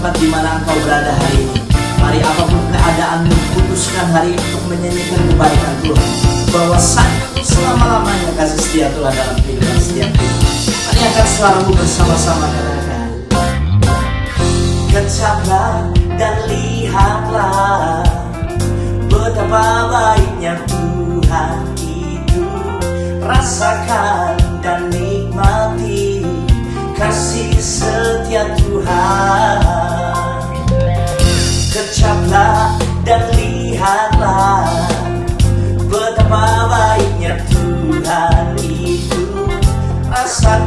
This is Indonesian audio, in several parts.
tempat di mana engkau berada hari ini. Mari apa pun keadaanmu, putuskan hari ini untuk menyanyikan kebaikan Tuhan. Bahwasanya selama-lamanya kasih setia Tuhan dalam kehidupan setiap kita. Mari akan selalu bersama-sama katakan. Kecaplah dan lihatlah betapa baiknya Tuhan itu. Rasakan dan nikmati kasih setia Tuhan. Kecaplah dan lihatlah Betapa baiknya Tuhan itu. Asal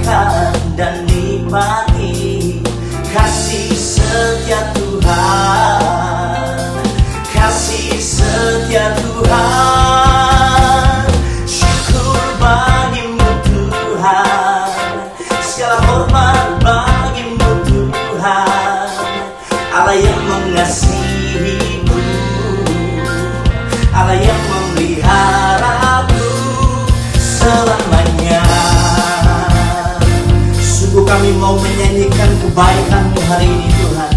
terbaik kami hari ini Tuhan.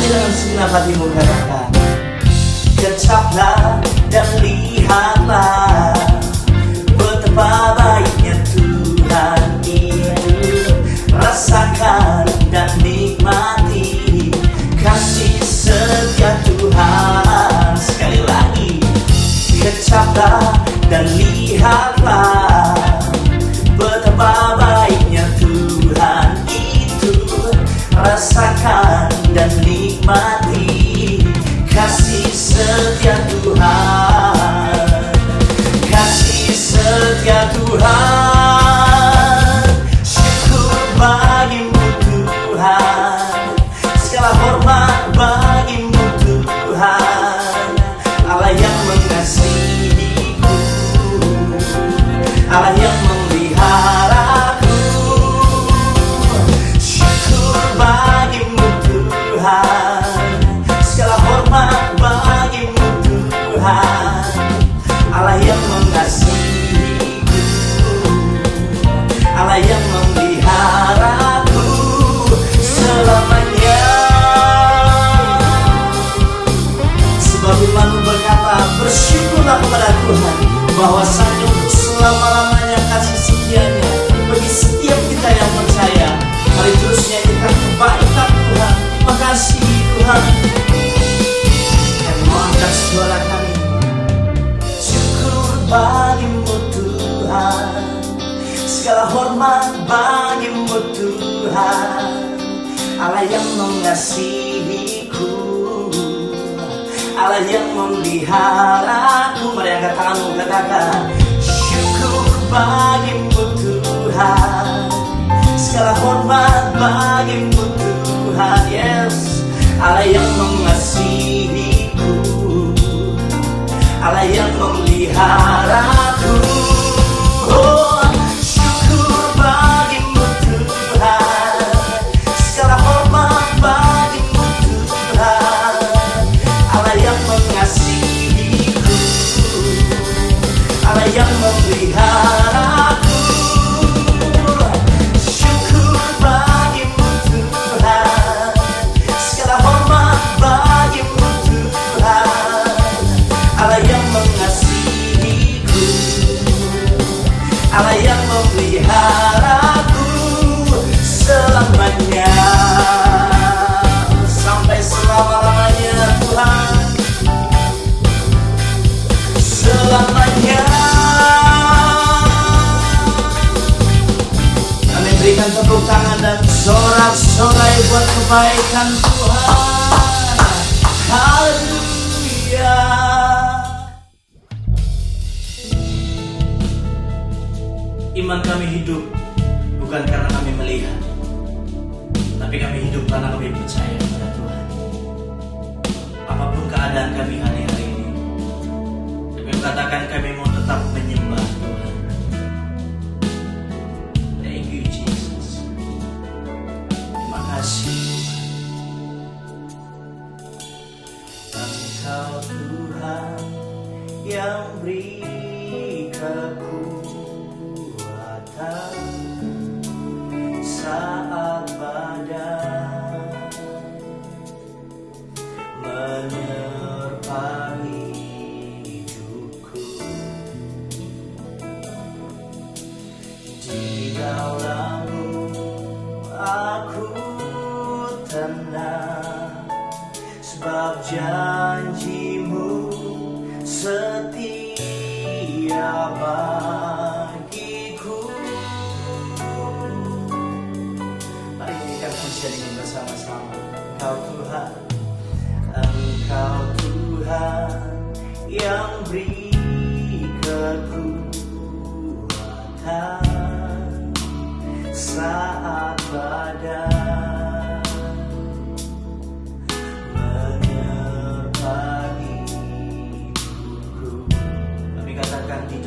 Jangan segera hatimu katakan. Kecaplah. peliharaku Mari angkat tanganmu katakan Syukur bagimu Tuhan. Segala hormat bagimu Tuhan Yes Allah yang mengasihiku. Allah yang memelihara sampaikan Tuhan Haleluya. Iman kami hidup.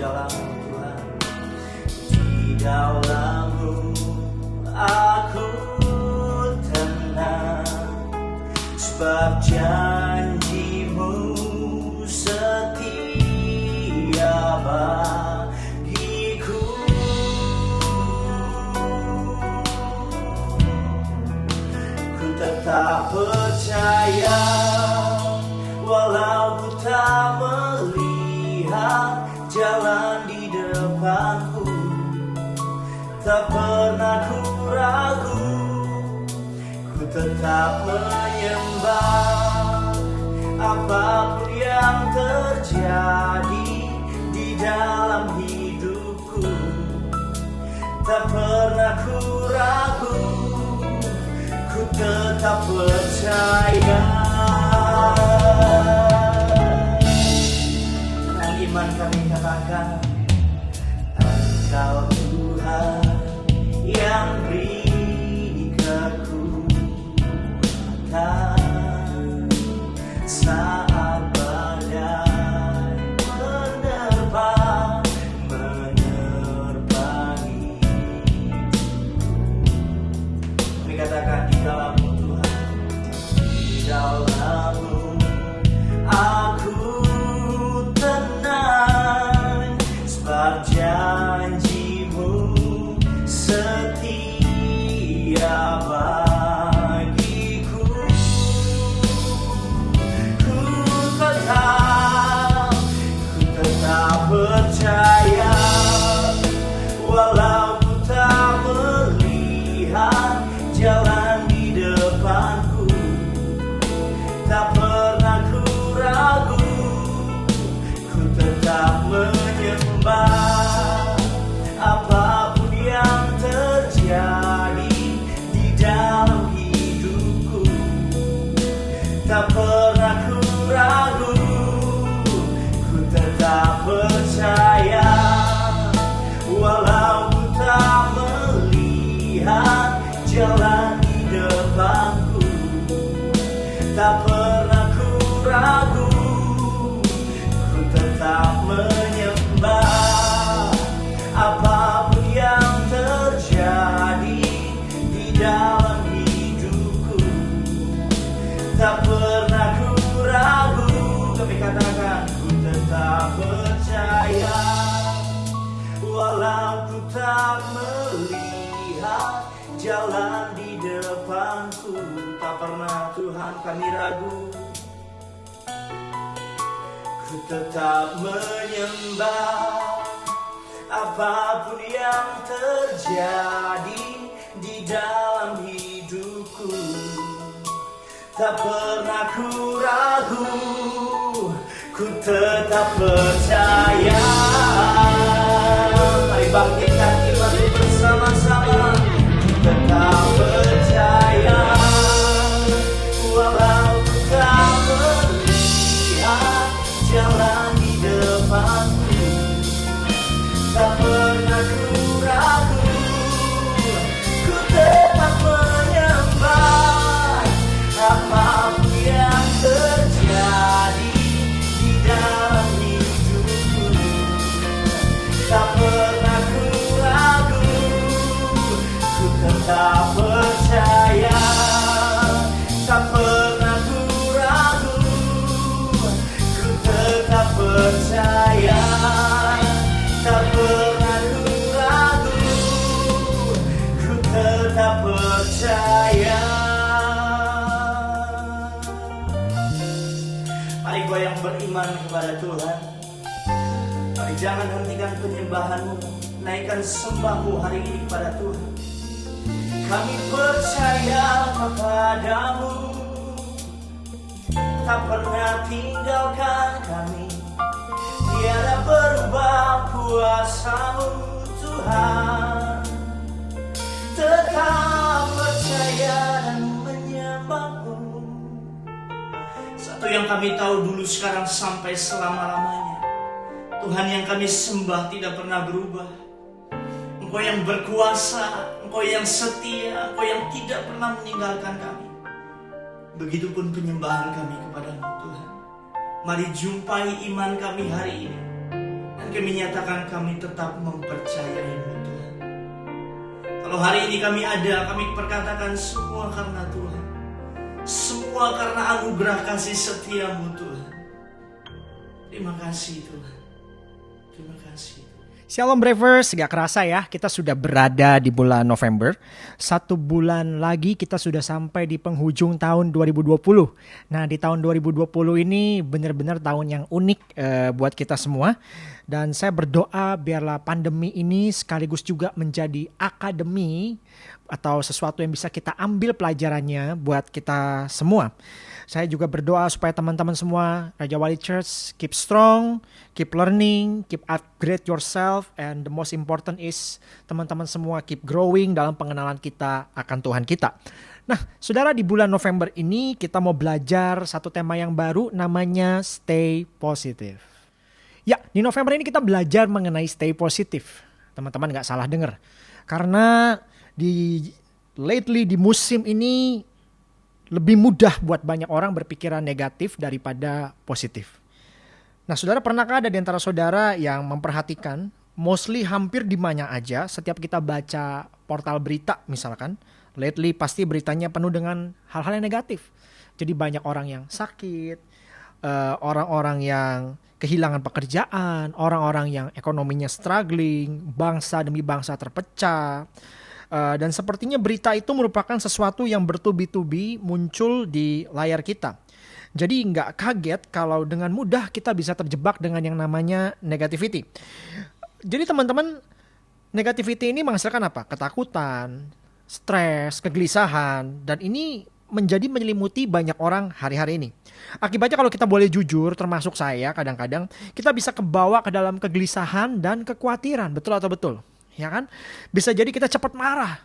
dalam Tuhan. Di dalammu aku tenang. Sebab jangan cintaku Tak pernah ku ragu Ku tetap menyembah Apa pun yang terjadi Di dalam hidupku. Tak pernah ku ragu Ku tetap percaya. Iman kami katakan. Engkau Tuhan yang beri Jangan kami ragu. Ku tetap menyembah Apa pun yang terjadi Di dalam hidupku. Tak pernah ku ragu Ku tetap percaya. Mari bangkitkan your love. penyembahanmu Naikkan sembahmu hari ini kepada Tuhan. Kami percaya kepadamu. Tak pernah tinggalkan kami. Tiada berubah kuasamu Tuhan. Tetap percaya dan menyembahmu Satu yang kami tahu dulu sekarang sampai selama-lamanya. Tuhan yang kami sembah tidak pernah berubah. Engkau yang berkuasa Engkau yang setia Engkau yang tidak pernah meninggalkan kami. Begitupun penyembahan kami kepadamu Tuhan. Mari jumpai iman kami hari ini. Dan kami nyatakan kami tetap mempercayaimu Tuhan. Kalau hari ini kami ada Kami perkatakan semua karena Tuhan. Semua karena anugerah kasih setiamu Tuhan. Terima kasih Tuhan Terima kasih Shalom Bravers, gak kerasa ya kita sudah berada di bulan November. Satu bulan lagi kita sudah sampai di penghujung tahun 2020. Nah di tahun 2020 ini benar-benar tahun yang unik uh, buat kita semua. Dan saya berdoa biarlah pandemi ini sekaligus juga menjadi akademi atau sesuatu yang bisa kita ambil pelajarannya buat kita semua. Saya juga berdoa supaya teman-teman semua Raja Wali Church keep strong, keep learning, keep upgrade yourself and the most important is teman-teman semua keep growing dalam pengenalan kita akan Tuhan kita. Nah, saudara di bulan November ini kita mau belajar satu tema yang baru namanya stay positive. Ya, di November ini kita belajar mengenai stay positive. Teman-teman nggak salah dengar. Karena di lately di musim ini lebih mudah buat banyak orang berpikiran negatif daripada positif. Nah, saudara pernahkah ada di antara saudara yang memperhatikan mostly hampir di mana aja setiap kita baca portal berita misalkan, lately pasti beritanya penuh dengan hal-hal yang negatif. Jadi banyak orang yang sakit, eh, orang-orang uh, yang kehilangan pekerjaan, orang-orang yang ekonominya struggling, bangsa demi bangsa terpecah Uh, dan sepertinya berita itu merupakan sesuatu yang bertubi-tubi muncul di layar kita. Jadi nggak kaget kalau dengan mudah kita bisa terjebak dengan yang namanya negativity. Jadi teman-teman, negativity ini menghasilkan apa? Ketakutan, stres, kegelisahan, dan ini menjadi menyelimuti banyak orang hari-hari ini. Akibatnya kalau kita boleh jujur, termasuk saya kadang-kadang, kita bisa kebawa ke dalam kegelisahan dan kekhawatiran. Betul atau betul? Ya kan? Bisa jadi kita cepat marah,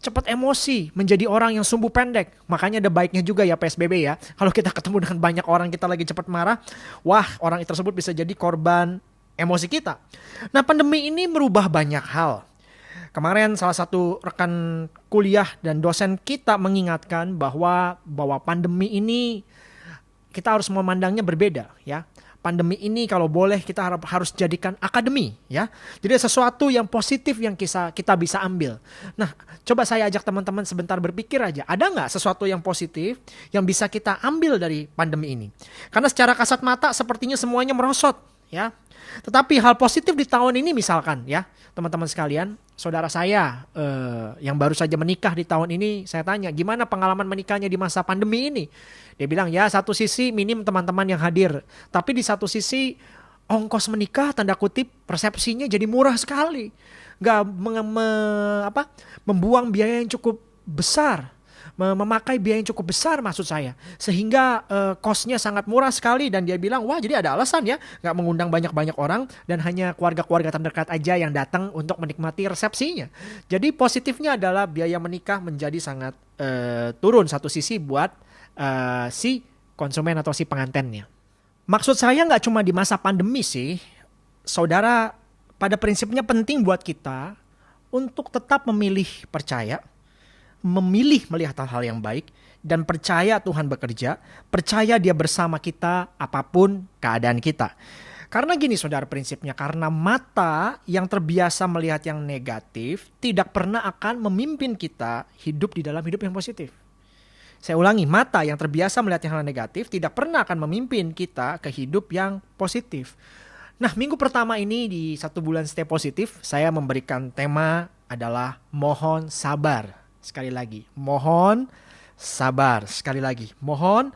cepat emosi, menjadi orang yang sumbu pendek. Makanya ada baiknya juga ya PSBB ya. Kalau kita ketemu dengan banyak orang kita lagi cepat marah, wah orang tersebut bisa jadi korban emosi kita. Nah pandemi ini merubah banyak hal. Kemarin salah satu rekan kuliah dan dosen kita mengingatkan bahwa bahwa pandemi ini kita harus memandangnya berbeda ya pandemi ini kalau boleh kita harus jadikan akademi ya. Jadi sesuatu yang positif yang kita kita bisa ambil. Nah, coba saya ajak teman-teman sebentar berpikir aja, ada nggak sesuatu yang positif yang bisa kita ambil dari pandemi ini? Karena secara kasat mata sepertinya semuanya merosot ya. Tetapi hal positif di tahun ini misalkan ya, teman-teman sekalian, saudara saya eh, yang baru saja menikah di tahun ini, saya tanya gimana pengalaman menikahnya di masa pandemi ini. Dia bilang ya satu sisi minim teman-teman yang hadir, tapi di satu sisi ongkos menikah tanda kutip persepsinya jadi murah sekali, nggak me, me, apa membuang biaya yang cukup besar memakai biaya yang cukup besar maksud saya. Sehingga uh, sangat murah sekali. Dan dia bilang wah jadi ada alasan ya nggak mengundang banyak-banyak orang dan hanya keluarga-keluarga terdekat aja yang datang untuk menikmati resepsinya. Jadi positifnya adalah biaya menikah menjadi sangat uh, turun satu sisi buat uh, si konsumen atau si pengantennya maksud saya nggak cuma di masa pandemi sih saudara pada prinsipnya penting buat kita untuk tetap memilih percaya memilih melihat hal-hal yang baik dan percaya Tuhan bekerja, percaya Dia bersama kita apa pun keadaan kita. Karena gini saudara prinsipnya, karena mata yang terbiasa melihat yang negatif tidak pernah akan memimpin kita hidup di dalam hidup yang positif. Saya ulangi, mata yang terbiasa melihat hal negatif tidak pernah akan memimpin kita ke hidup yang positif. Nah, minggu pertama ini di satu bulan stay positif, saya memberikan tema adalah mohon sabar. Sekali lagi, mohon sabar. Sekali lagi, mohon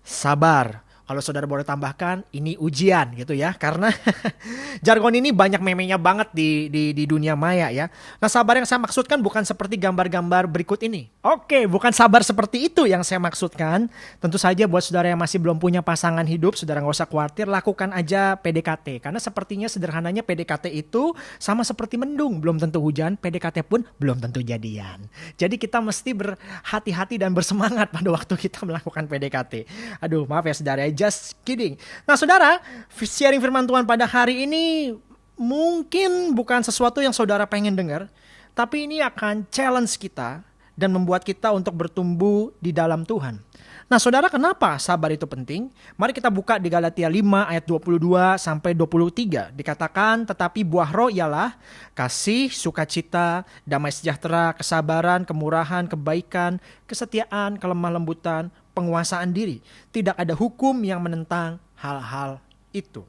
sabar kalau saudara boleh tambahkan, ini ujian gitu ya, karena jargon ini banyak memenya banget di, di di dunia maya ya. Nah sabar yang saya maksudkan bukan seperti gambar-gambar berikut ini. Oke, bukan sabar seperti itu yang saya maksudkan. Tentu saja buat saudara yang masih belum punya pasangan hidup, saudara nggak usah khawatir, lakukan aja PDKT. Karena sepertinya sederhananya PDKT itu sama seperti mendung, belum tentu hujan, PDKT pun belum tentu jadian. Jadi kita mesti berhati-hati dan bersemangat pada waktu kita melakukan PDKT. Aduh, maaf ya saudara ya just kidding. Nah saudara, sharing firman Tuhan pada hari ini mungkin bukan sesuatu yang saudara pengen dengar, tapi ini akan challenge kita dan membuat kita untuk bertumbuh di dalam Tuhan. Nah, saudara, kenapa sabar itu penting? Mari kita buka di Galatia 5 ayat 22 sampai 23. Dikatakan, tetapi buah roh ialah kasih, sukacita, damai sejahtera, kesabaran, kemurahan, kebaikan, kesetiaan, kelemah lembutan, penguasaan diri. Tidak ada hukum yang menentang hal-hal itu.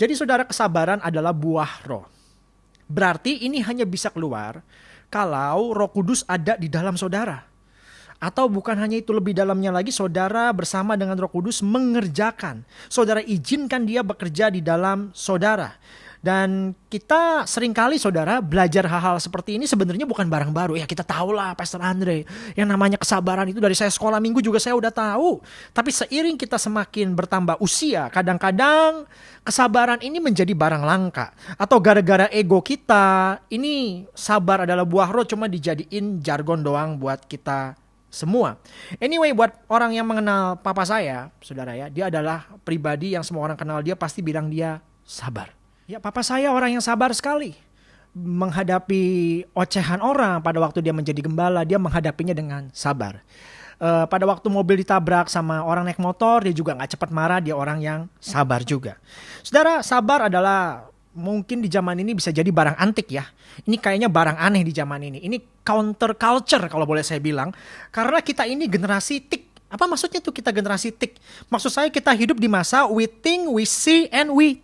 Jadi saudara kesabaran adalah buah roh. Berarti ini hanya bisa keluar kalau roh kudus ada di dalam saudara. Atau bukan hanya itu lebih dalamnya lagi saudara bersama dengan roh kudus mengerjakan. Saudara izinkan dia bekerja di dalam saudara. Dan kita sering kali saudara belajar hal-hal seperti ini sebenarnya bukan barang baru. Ya kita tahu lah Pastor Andre. Yang namanya kesabaran itu dari saya sekolah minggu juga saya udah tahu. Tapi seiring kita semakin bertambah usia. Kadang-kadang kesabaran ini menjadi barang langka. Atau gara-gara ego kita. Ini sabar adalah buah roh cuma dijadiin jargon doang buat kita semua. Anyway, buat orang yang mengenal papa saya, saudara ya, dia adalah pribadi yang semua orang kenal dia pasti bilang dia sabar. Ya papa saya orang yang sabar sekali. Menghadapi ocehan orang pada waktu dia menjadi gembala, dia menghadapinya dengan sabar. Uh, pada waktu mobil ditabrak sama orang naik motor, dia juga nggak cepat marah, dia orang yang sabar juga. Saudara, sabar adalah mungkin di zaman ini bisa jadi barang antik ya. Ini kayaknya barang aneh di zaman ini. Ini counter culture kalau boleh saya bilang. Karena kita ini generasi tik. Apa maksudnya tuh kita generasi tik? Maksud saya kita hidup di masa we think, we see, and we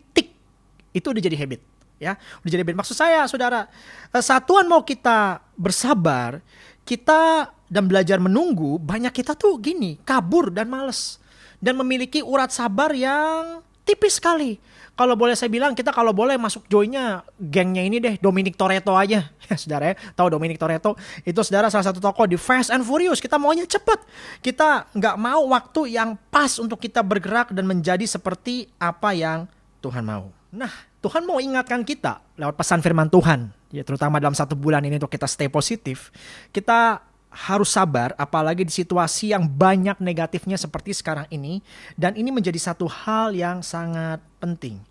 itu udah jadi habit ya. Udah jadi habit. Maksud saya saudara eh, satuan mau kita bersabar kita dan belajar menunggu banyak kita tuh gini kabur dan males. Dan memiliki urat sabar yang tipis sekali. Kalau boleh saya bilang kita kalau boleh masuk joinnya gengnya ini deh Dominic Toretto aja. Ya saudara ya. Tahu Dominic Toretto? Itu saudara salah satu tokoh di Fast and Furious. Kita maunya cepet. Kita nggak mau waktu yang pas untuk kita bergerak dan menjadi seperti apa yang Tuhan mau Nah, Tuhan mau ingatkan kita lewat pesan firman Tuhan, ya terutama dalam satu bulan ini untuk kita stay positif. Kita harus sabar apalagi di situasi yang banyak negatifnya seperti sekarang ini dan ini menjadi satu hal yang sangat penting.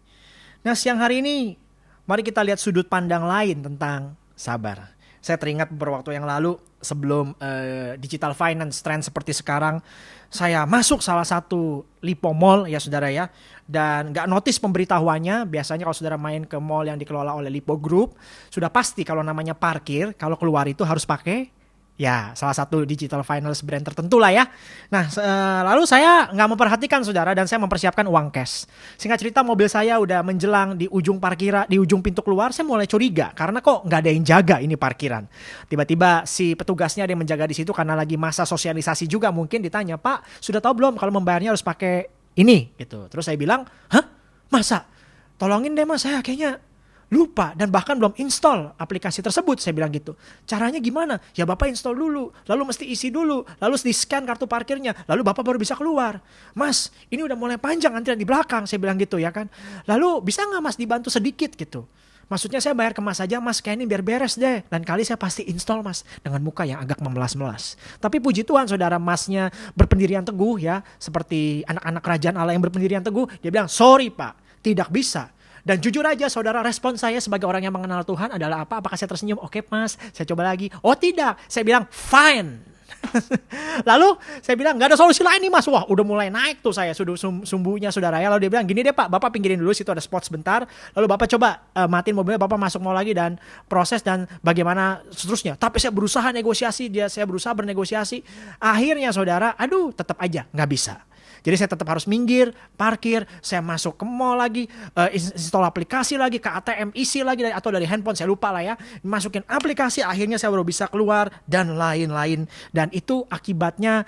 Nah, siang hari ini mari kita lihat sudut pandang lain tentang sabar. Saya teringat beberapa waktu yang lalu sebelum uh, digital finance trend seperti sekarang, saya masuk salah satu Lipo Mall ya saudara ya, dan nggak notice pemberitahuannya. Biasanya kalau saudara main ke mall yang dikelola oleh Lipo Group, sudah pasti kalau namanya parkir, kalau keluar itu harus pakai Ya, salah satu digital finance brand tertentu lah ya. Nah, uh, lalu saya nggak memperhatikan saudara dan saya mempersiapkan uang cash. Singkat cerita mobil saya udah menjelang di ujung parkiran, di ujung pintu keluar, saya mulai curiga karena kok nggak ada yang jaga ini parkiran. Tiba-tiba si petugasnya ada yang menjaga di situ karena lagi masa sosialisasi juga mungkin ditanya, Pak, sudah tahu belum kalau membayarnya harus pakai ini gitu. Terus saya bilang, hah, masa? Tolongin deh mas, saya kayaknya lupa dan bahkan belum install aplikasi tersebut saya bilang gitu caranya gimana ya bapak install dulu lalu mesti isi dulu lalu di scan kartu parkirnya lalu bapak baru bisa keluar mas ini udah mulai panjang antrian di belakang saya bilang gitu ya kan lalu bisa nggak mas dibantu sedikit gitu Maksudnya saya bayar ke mas aja mas kayak ini biar beres deh. Dan kali saya pasti install mas dengan muka yang agak memelas-melas. Tapi puji Tuhan saudara masnya berpendirian teguh ya. Seperti anak-anak kerajaan Allah yang berpendirian teguh. Dia bilang sorry pak tidak bisa. Dan jujur aja saudara respon saya sebagai orang yang mengenal Tuhan adalah apa? Apakah saya tersenyum? Oke mas, saya coba lagi. Oh tidak, saya bilang fine. Lalu saya bilang nggak ada solusi lain nih mas. Wah udah mulai naik tuh saya sudah sum sumbunya saudara ya. Lalu dia bilang gini deh pak, bapak pinggirin dulu situ ada spot sebentar. Lalu bapak coba uh, matiin mobilnya, bapak masuk mau lagi dan proses dan bagaimana seterusnya. Tapi saya berusaha negosiasi, dia saya berusaha bernegosiasi. Akhirnya saudara, aduh tetap aja nggak bisa. Jadi saya tetap harus minggir, parkir, saya masuk ke mall lagi, uh, install aplikasi lagi, ke ATM isi lagi atau dari handphone saya lupa lah ya. Masukin aplikasi akhirnya saya baru bisa keluar dan lain-lain. Dan itu akibatnya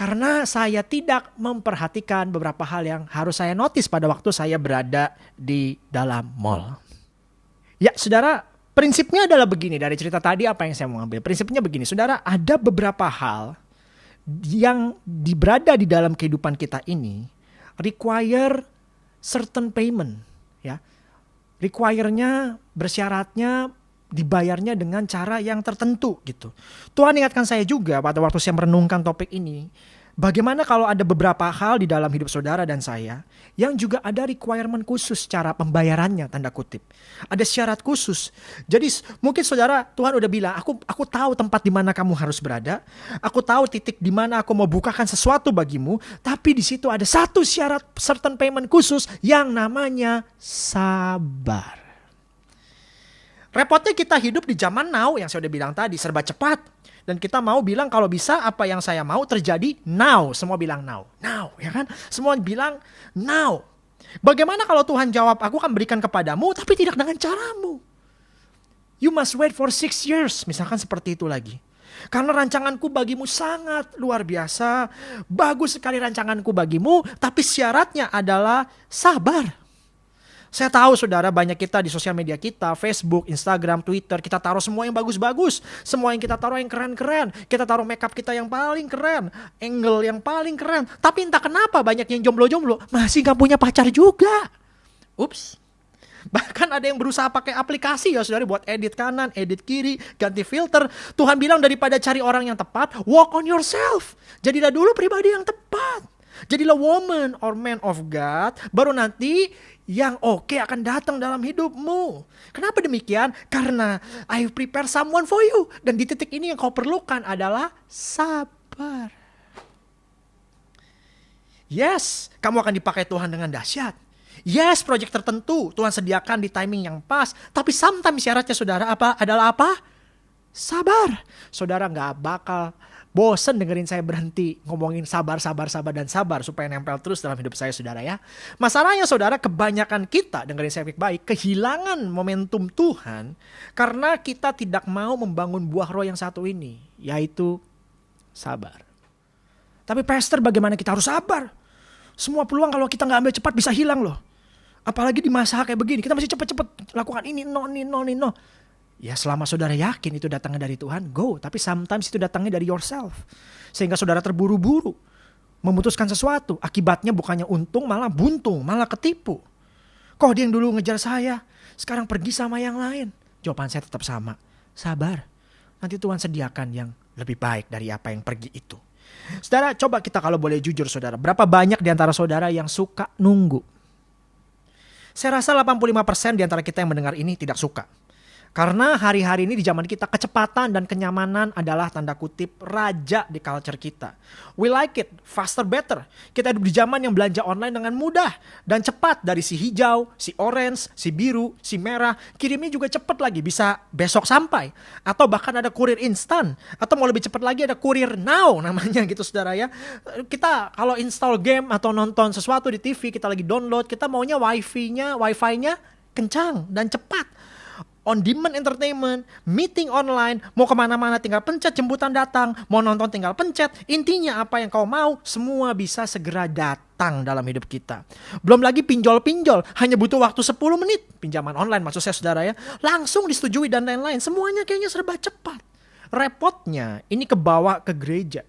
Karena saya tidak memperhatikan beberapa hal yang harus saya notice pada waktu saya berada di dalam mall. Ya, saudara, prinsipnya adalah begini dari cerita tadi apa yang saya mau ambil. Prinsipnya begini, saudara, ada beberapa hal yang berada di dalam kehidupan kita ini require certain payment, ya. Require-nya bersyaratnya dibayarnya dengan cara yang tertentu gitu. Tuhan ingatkan saya juga pada waktu saya merenungkan topik ini, bagaimana kalau ada beberapa hal di dalam hidup saudara dan saya yang juga ada requirement khusus cara pembayarannya tanda kutip. Ada syarat khusus. Jadi mungkin saudara Tuhan udah bilang, aku aku tahu tempat di mana kamu harus berada. Aku tahu titik di mana aku mau bukakan sesuatu bagimu, tapi di situ ada satu syarat certain payment khusus yang namanya sabar. Repotnya kita hidup di zaman now yang saya udah bilang tadi serba cepat dan kita mau bilang kalau bisa apa yang saya mau terjadi now. Semua bilang now. Now, ya kan? Semua bilang now. Bagaimana kalau Tuhan jawab, aku akan berikan kepadamu tapi tidak dengan caramu. You must wait for six years. Misalkan seperti itu lagi. Karena rancanganku bagimu sangat luar biasa. Bagus sekali rancanganku bagimu. Tapi syaratnya adalah sabar. Saya tahu saudara banyak kita di sosial media kita, Facebook, Instagram, Twitter, kita taruh semua yang bagus-bagus. Semua yang kita taruh yang keren-keren. Kita taruh makeup kita yang paling keren. Angle yang paling keren. Tapi entah kenapa banyak yang jomblo-jomblo masih gak punya pacar juga. Ups. Bahkan ada yang berusaha pakai aplikasi ya saudara buat edit kanan, edit kiri, ganti filter. Tuhan bilang daripada cari orang yang tepat, walk on yourself. Jadilah dulu pribadi yang tepat. Jadilah woman or man of God, baru nanti yang oke okay akan datang dalam hidupmu. Kenapa demikian? Karena I prepare someone for you. Dan di titik ini yang kau perlukan adalah sabar. Yes, kamu akan dipakai Tuhan dengan dahsyat. Yes, proyek tertentu Tuhan sediakan di timing yang pas. Tapi sometimes syaratnya saudara apa adalah apa? Sabar. Saudara nggak bakal bosen dengerin saya berhenti ngomongin sabar, sabar, sabar, dan sabar supaya nempel terus dalam hidup saya saudara ya. Masalahnya saudara kebanyakan kita dengerin saya baik-baik kehilangan momentum Tuhan karena kita tidak mau membangun buah roh yang satu ini yaitu sabar. Tapi pastor bagaimana kita harus sabar? Semua peluang kalau kita nggak ambil cepat bisa hilang loh. Apalagi di masa kayak begini kita masih cepet-cepet lakukan ini no ini no ini no. Ya selama saudara yakin itu datangnya dari Tuhan, go. Tapi sometimes itu datangnya dari yourself. Sehingga saudara terburu-buru memutuskan sesuatu. Akibatnya bukannya untung, malah buntung, malah ketipu. Kok dia yang dulu ngejar saya, sekarang pergi sama yang lain? Jawaban saya tetap sama. Sabar. Nanti Tuhan sediakan yang lebih baik dari apa yang pergi itu. Saudara, coba kita kalau boleh jujur saudara. Berapa banyak di antara saudara yang suka nunggu? Saya rasa 85% di antara kita yang mendengar ini tidak suka. Karena hari-hari ini di zaman kita kecepatan dan kenyamanan adalah tanda kutip raja di culture kita. We like it, faster better. Kita hidup di zaman yang belanja online dengan mudah dan cepat dari si hijau, si orange, si biru, si merah. Kirimnya juga cepat lagi, bisa besok sampai. Atau bahkan ada kurir instan. Atau mau lebih cepat lagi ada kurir now namanya gitu saudara ya. Kita kalau install game atau nonton sesuatu di TV, kita lagi download, kita maunya wifi-nya, wifi-nya kencang dan cepat on demand entertainment, meeting online, mau ke mana-mana tinggal pencet jemputan datang, mau nonton tinggal pencet, intinya apa yang kau mau, semua bisa segera datang dalam hidup kita. Belum lagi pinjol-pinjol, hanya butuh waktu 10 menit, pinjaman online maksud saya saudara ya, langsung disetujui dan lain-lain, semuanya kayaknya serba cepat. Repotnya, ini kebawa ke gereja.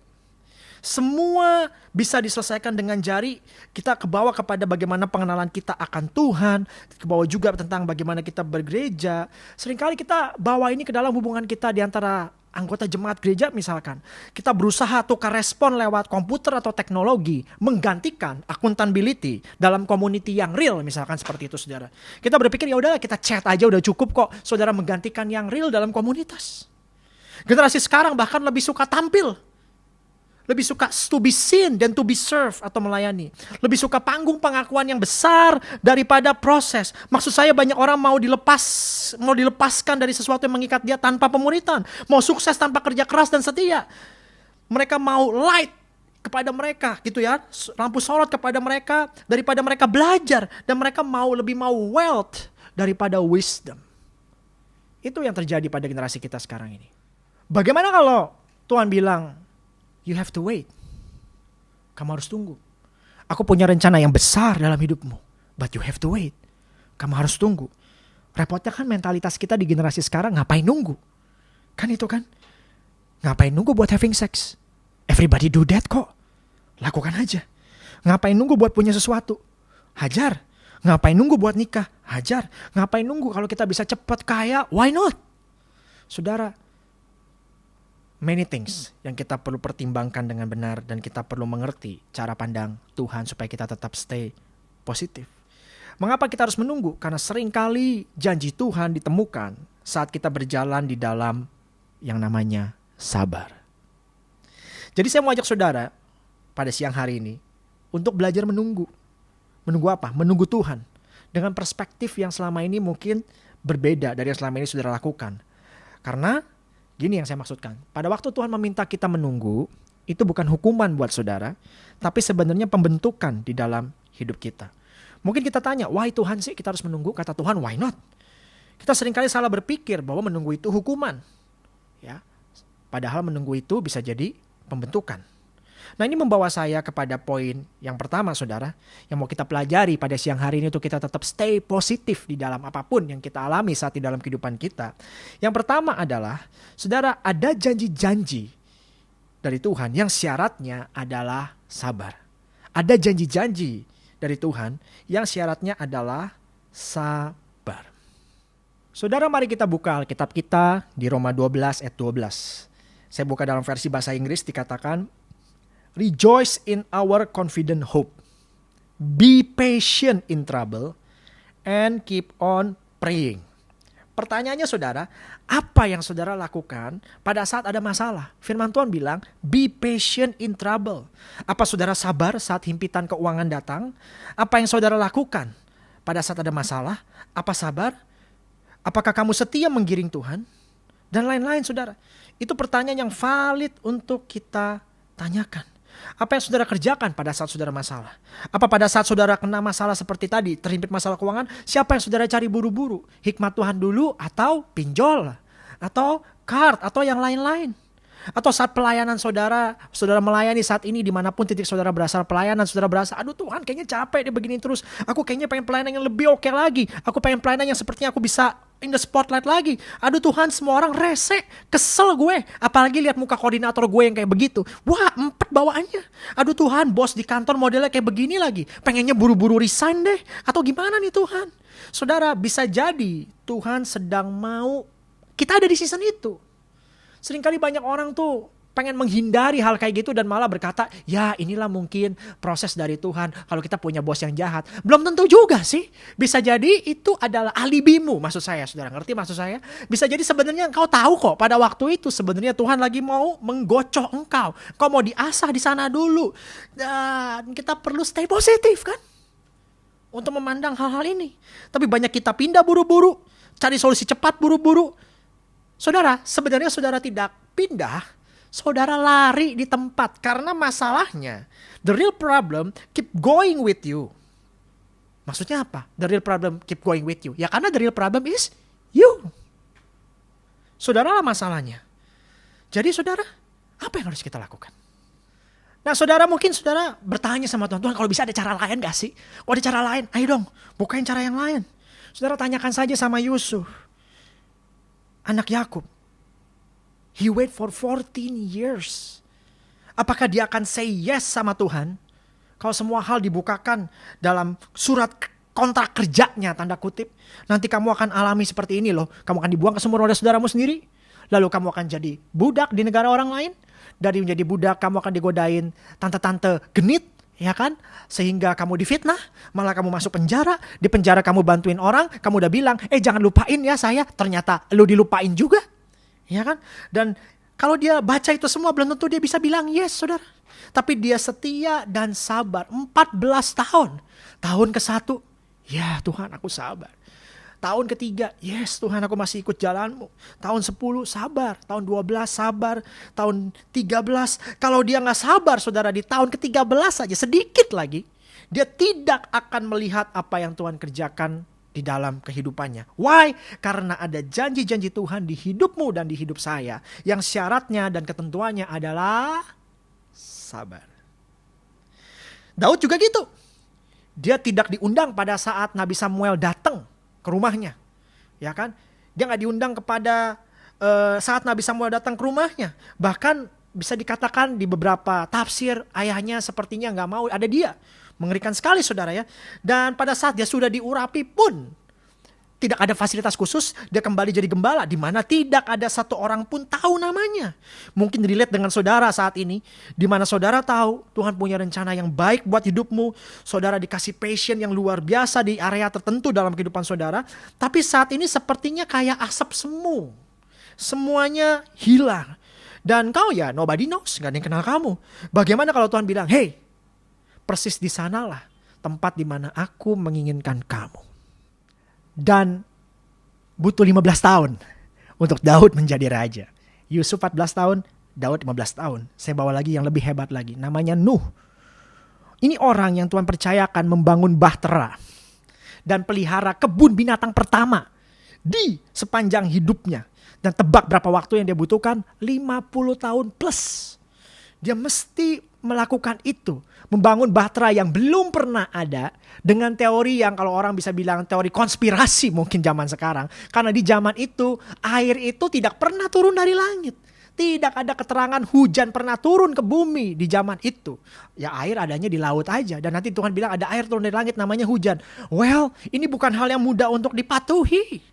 Semua bisa diselesaikan dengan jari. Kita kebawa kepada bagaimana pengenalan kita akan Tuhan. Kebawa juga tentang bagaimana kita bergereja. Seringkali kita bawa ini ke dalam hubungan kita di antara anggota jemaat gereja misalkan kita berusaha tukar respon lewat komputer atau teknologi menggantikan accountability dalam community yang real misalkan seperti itu saudara kita berpikir ya udahlah kita chat aja udah cukup kok saudara menggantikan yang real dalam komunitas generasi sekarang bahkan lebih suka tampil lebih suka to be seen dan to be served atau melayani. Lebih suka panggung pengakuan yang besar daripada proses. Maksud saya banyak orang mau dilepas, mau dilepaskan dari sesuatu yang mengikat dia tanpa pemuritan. Mau sukses tanpa kerja keras dan setia. Mereka mau light kepada mereka gitu ya lampu sorot kepada mereka daripada mereka belajar dan mereka mau lebih mau wealth daripada wisdom itu yang terjadi pada generasi kita sekarang ini bagaimana kalau Tuhan bilang You have to wait. Kamu harus tunggu. Aku punya rencana yang besar dalam hidupmu. But you have to wait. Kamu harus tunggu. Repotnya kan mentalitas kita di generasi sekarang ngapain nunggu? Kan itu kan? Ngapain nunggu buat having sex? Everybody do that kok. Lakukan aja. Ngapain nunggu buat punya sesuatu? Hajar. Ngapain nunggu buat nikah? Hajar. Ngapain nunggu kalau kita bisa cepat kaya? Why not? Saudara, many things yang kita perlu pertimbangkan dengan benar dan kita perlu mengerti cara pandang Tuhan supaya kita tetap stay positif. Mengapa kita harus menunggu? Karena sering kali janji Tuhan ditemukan saat kita berjalan di dalam yang namanya sabar. Jadi saya mau ajak saudara pada siang hari ini untuk belajar menunggu. Menunggu apa? Menunggu Tuhan. Dengan perspektif yang selama ini mungkin berbeda dari yang selama ini saudara lakukan. Karena gini yang saya maksudkan. Pada waktu Tuhan meminta kita menunggu, itu bukan hukuman buat saudara, tapi sebenarnya pembentukan di dalam hidup kita. Mungkin kita tanya, why Tuhan sih kita harus menunggu? Kata Tuhan, why not? Kita sering kali salah berpikir bahwa menunggu itu hukuman. Ya, Padahal menunggu itu bisa jadi pembentukan. Nah ini membawa saya kepada poin yang pertama saudara. Yang mau kita pelajari pada siang hari ini untuk kita tetap stay positif di dalam apa pun yang kita alami saat di dalam kehidupan kita. Yang pertama adalah saudara ada janji-janji dari Tuhan yang syaratnya adalah sabar. Ada janji-janji dari Tuhan yang syaratnya adalah sabar. Saudara mari kita buka Alkitab kita di Roma 12 ayat 12. Saya buka dalam versi bahasa Inggris dikatakan Rejoice in our confident hope. Be patient in trouble and keep on praying. Pertanyaannya saudara, apa yang saudara lakukan pada saat ada masalah? Firman Tuhan bilang, be patient in trouble. Apa saudara sabar saat himpitan keuangan datang? Apa yang saudara lakukan pada saat ada masalah? Apa sabar? Apakah kamu setia menggiring Tuhan? Dan lain-lain saudara. Itu pertanyaan yang valid untuk kita tanyakan. Apa yang saudara kerjakan pada saat saudara masalah? Apa pada saat saudara kena masalah seperti tadi, terhimpit masalah keuangan, siapa yang saudara cari buru-buru? Hikmat Tuhan dulu atau pinjol? Atau card atau yang lain-lain? Atau saat pelayanan saudara, saudara melayani saat ini di mana pun titik saudara berasal pelayanan, saudara berasa, aduh Tuhan kayaknya capek deh begini terus. Aku kayaknya pengen pelayanan yang lebih oke okay lagi. Aku pengen pelayanan yang sepertinya aku bisa in the spotlight lagi. Aduh Tuhan semua orang rese, kesel gue. Apalagi lihat muka koordinator gue yang kayak begitu. Wah empat bawaannya. Aduh Tuhan bos di kantor modelnya kayak begini lagi. Pengennya buru-buru resign deh. Atau gimana nih Tuhan? Saudara bisa jadi Tuhan sedang mau kita ada di season itu Seringkali banyak orang tuh pengen menghindari hal kayak gitu dan malah berkata, ya inilah mungkin proses dari Tuhan kalau kita punya bos yang jahat. Belum tentu juga sih. Bisa jadi itu adalah alibimu, maksud saya. Saudara ngerti maksud saya? Bisa jadi sebenarnya engkau tahu kok pada waktu itu sebenarnya Tuhan lagi mau menggocok engkau. Kau mau diasah di sana dulu. Dan kita perlu stay positif kan? Untuk memandang hal-hal ini. Tapi banyak kita pindah buru-buru, cari solusi cepat buru-buru Saudara, sebenarnya saudara tidak pindah, saudara lari di tempat karena masalahnya the real problem keep going with you. Maksudnya apa? The real problem keep going with you. Ya karena the real problem is you. Saudara lah masalahnya. Jadi saudara, apa yang harus kita lakukan? Nah saudara mungkin saudara bertanya sama Tuhan, Tuhan kalau bisa ada cara lain gak sih? Kalau ada cara lain, ayo dong bukain cara yang lain. Saudara tanyakan saja sama Yusuf anak Yakub. He wait for 14 years. Apakah dia akan say yes sama Tuhan? Kalau semua hal dibukakan dalam surat kontrak kerjanya tanda kutip. Nanti kamu akan alami seperti ini loh. Kamu akan dibuang ke sumur roda saudaramu sendiri. Lalu kamu akan jadi budak di negara orang lain. Dari menjadi budak kamu akan digodain tante-tante genit ya kan? Sehingga kamu difitnah, malah kamu masuk penjara, di penjara kamu bantuin orang, kamu udah bilang, eh jangan lupain ya saya, ternyata lu dilupain juga, ya kan? Dan kalau dia baca itu semua belum tentu dia bisa bilang yes, saudara. Tapi dia setia dan sabar 14 tahun. Tahun ke satu, ya Tuhan aku sabar. Tahun ketiga, yes Tuhan aku masih ikut jalanmu. Tahun 10 sabar, tahun 12 sabar, tahun 13. Kalau dia nggak sabar saudara di tahun ke-13 saja sedikit lagi. Dia tidak akan melihat apa yang Tuhan kerjakan di dalam kehidupannya. Why? Karena ada janji-janji Tuhan di hidupmu dan di hidup saya. Yang syaratnya dan ketentuannya adalah sabar. Daud juga gitu. Dia tidak diundang pada saat Nabi Samuel datang ke rumahnya. Ya kan? Dia nggak diundang kepada uh, saat Nabi Samuel datang ke rumahnya. Bahkan bisa dikatakan di beberapa tafsir ayahnya sepertinya nggak mau ada dia. Mengerikan sekali saudara ya. Dan pada saat dia sudah diurapi pun tidak ada fasilitas khusus, dia kembali jadi gembala di mana tidak ada satu orang pun tahu namanya. Mungkin relate dengan saudara saat ini, di mana saudara tahu Tuhan punya rencana yang baik buat hidupmu, saudara dikasih passion yang luar biasa di area tertentu dalam kehidupan saudara, tapi saat ini sepertinya kayak asap semu. Semuanya hilang. Dan kau ya nobody knows, gak ada yang kenal kamu. Bagaimana kalau Tuhan bilang, hey, persis di sanalah tempat di mana aku menginginkan kamu dan butuh 15 tahun untuk Daud menjadi raja. Yusuf 14 tahun, Daud 15 tahun. Saya bawa lagi yang lebih hebat lagi, namanya Nuh. Ini orang yang Tuhan percayakan membangun bahtera dan pelihara kebun binatang pertama di sepanjang hidupnya. Dan tebak berapa waktu yang dia butuhkan? 50 tahun plus. Dia mesti melakukan itu membangun bahtera yang belum pernah ada dengan teori yang kalau orang bisa bilang teori konspirasi mungkin zaman sekarang. Karena di zaman itu air itu tidak pernah turun dari langit. Tidak ada keterangan hujan pernah turun ke bumi di zaman itu. Ya air adanya di laut aja. Dan nanti Tuhan bilang ada air turun dari langit namanya hujan. Well ini bukan hal yang mudah untuk dipatuhi.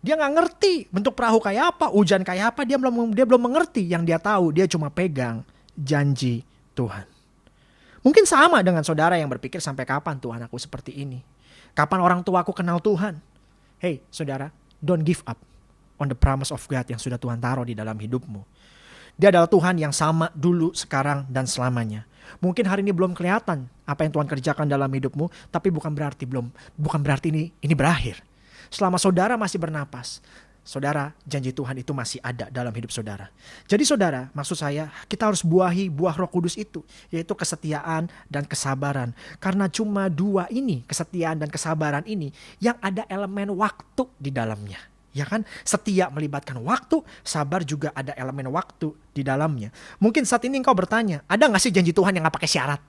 Dia nggak ngerti bentuk perahu kayak apa, hujan kayak apa, dia belum dia belum mengerti. Yang dia tahu dia cuma pegang janji Tuhan. Mungkin sama dengan saudara yang berpikir sampai kapan Tuhan aku seperti ini. Kapan orang tua aku kenal Tuhan. Hey saudara, don't give up on the promise of God yang sudah Tuhan taruh di dalam hidupmu. Dia adalah Tuhan yang sama dulu, sekarang, dan selamanya. Mungkin hari ini belum kelihatan apa yang Tuhan kerjakan dalam hidupmu, tapi bukan berarti belum, bukan berarti ini ini berakhir. Selama saudara masih bernapas, saudara, janji Tuhan itu masih ada dalam hidup saudara. Jadi saudara, maksud saya kita harus buahi buah roh kudus itu, yaitu kesetiaan dan kesabaran. Karena cuma dua ini, kesetiaan dan kesabaran ini, yang ada elemen waktu di dalamnya. Ya kan? Setia melibatkan waktu, sabar juga ada elemen waktu di dalamnya. Mungkin saat ini engkau bertanya, ada gak sih janji Tuhan yang gak pakai syarat?